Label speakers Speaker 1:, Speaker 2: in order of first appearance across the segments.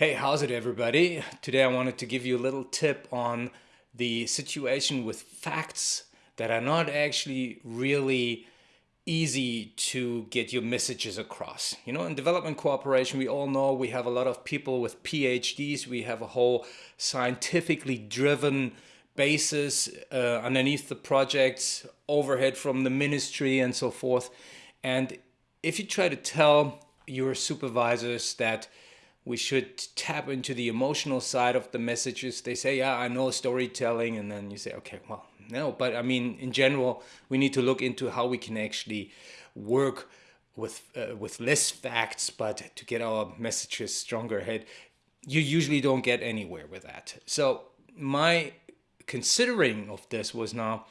Speaker 1: Hey, how's it everybody? Today I wanted to give you a little tip on the situation with facts that are not actually really easy to get your messages across. You know, in development cooperation, we all know we have a lot of people with PhDs. We have a whole scientifically driven basis uh, underneath the projects, overhead from the ministry and so forth. And if you try to tell your supervisors that we should tap into the emotional side of the messages. They say, yeah, I know storytelling. And then you say, okay, well, no. But I mean, in general, we need to look into how we can actually work with, uh, with less facts, but to get our messages stronger ahead. You usually don't get anywhere with that. So my considering of this was now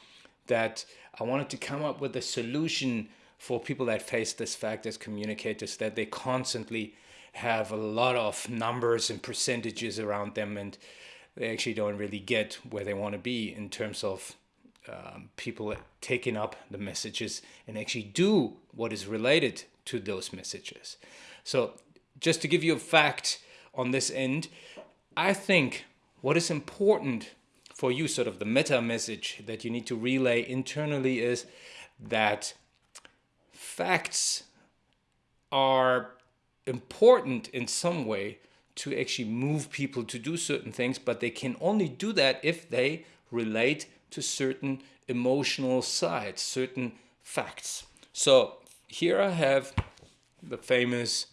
Speaker 1: that I wanted to come up with a solution for people that face this fact as communicators, that they constantly have a lot of numbers and percentages around them and they actually don't really get where they want to be in terms of um, people taking up the messages and actually do what is related to those messages. So just to give you a fact on this end, I think what is important for you, sort of the meta message that you need to relay internally is that facts are important in some way to actually move people to do certain things, but they can only do that if they relate to certain emotional sides, certain facts. So here I have the famous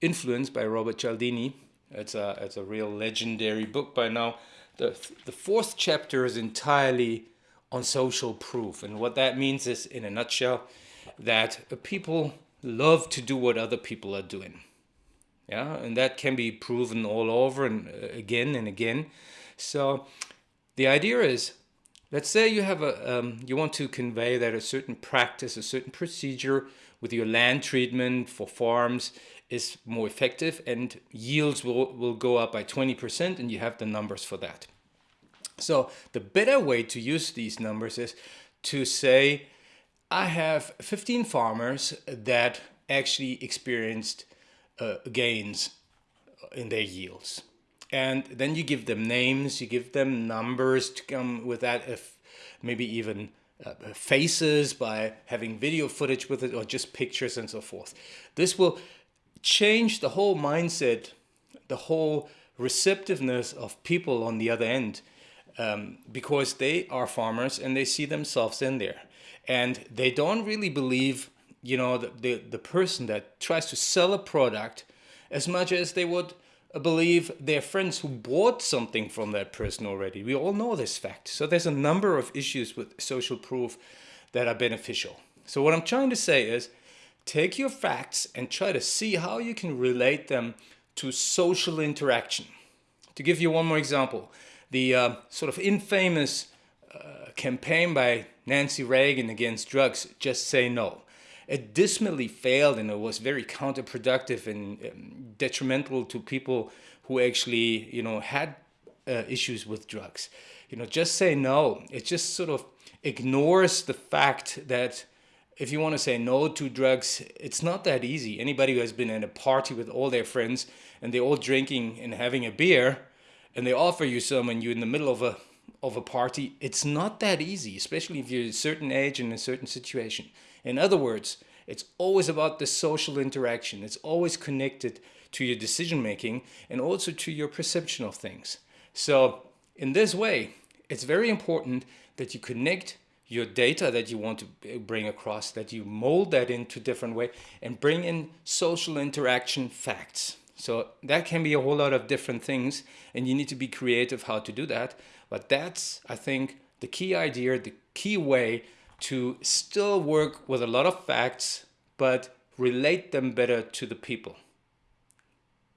Speaker 1: Influence by Robert Cialdini. It's a, it's a real legendary book by now. The, the fourth chapter is entirely on social proof. And what that means is, in a nutshell, that people love to do what other people are doing. Yeah, and that can be proven all over and uh, again and again. So the idea is, let's say you have a, um, you want to convey that a certain practice, a certain procedure with your land treatment for farms is more effective and yields will, will go up by 20% and you have the numbers for that. So the better way to use these numbers is to say, I have 15 farmers that actually experienced uh, gains in their yields. And then you give them names, you give them numbers to come with that, if maybe even uh, faces by having video footage with it or just pictures and so forth. This will change the whole mindset, the whole receptiveness of people on the other end um, because they are farmers and they see themselves in there and they don't really believe you know the, the, the person that tries to sell a product as much as they would believe their friends who bought something from that person already. We all know this fact. So there's a number of issues with social proof that are beneficial. So what I'm trying to say is take your facts and try to see how you can relate them to social interaction. To give you one more example, the uh, sort of infamous uh, campaign by Nancy Reagan against drugs, Just Say No. It dismally failed and it was very counterproductive and um, detrimental to people who actually, you know, had uh, issues with drugs. You know, just say no. It just sort of ignores the fact that if you want to say no to drugs, it's not that easy. Anybody who has been at a party with all their friends and they're all drinking and having a beer and they offer you some and you're in the middle of a of a party, it's not that easy, especially if you're a certain age and a certain situation. In other words, it's always about the social interaction. It's always connected to your decision making and also to your perception of things. So in this way, it's very important that you connect your data that you want to bring across, that you mold that into different way and bring in social interaction facts. So that can be a whole lot of different things and you need to be creative how to do that. But that's, I think, the key idea, the key way to still work with a lot of facts, but relate them better to the people.